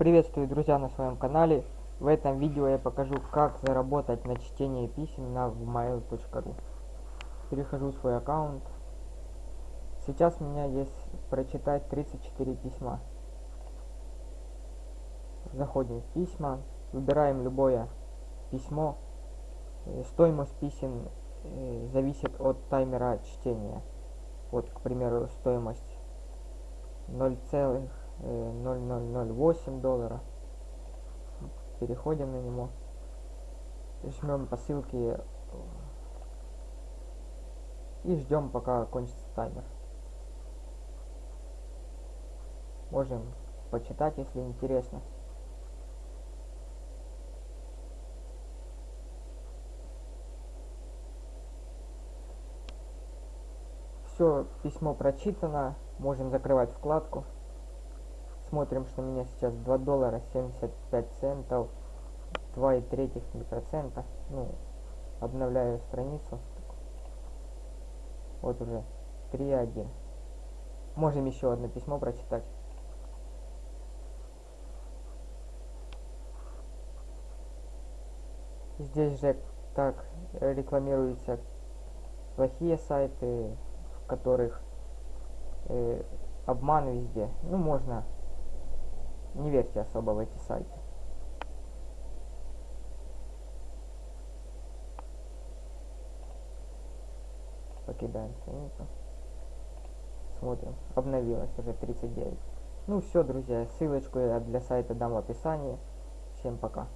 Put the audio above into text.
Приветствую, друзья, на своем канале. В этом видео я покажу, как заработать на чтение писем на vmail.ru. Перехожу в свой аккаунт. Сейчас у меня есть прочитать 34 письма. Заходим в письма, выбираем любое письмо. Э, стоимость писем э, зависит от таймера чтения. Вот, к примеру, стоимость 0, 0,008 доллара. Переходим на него. Жмем по ссылке и ждем пока кончится таймер. Можем почитать, если интересно. Все, письмо прочитано. Можем закрывать вкладку. Смотрим, что у меня сейчас 2 доллара 75 центов, 2,3 процента. Ну, обновляю страницу. Вот уже 3,1. Можем еще одно письмо прочитать. Здесь же так рекламируются плохие сайты, в которых э, обман везде. Ну, можно не верьте особо в эти сайты. Покидаем страницу. Смотрим. Обновилось уже 39. Ну все, друзья. Ссылочку я для сайта дам в описании. Всем пока.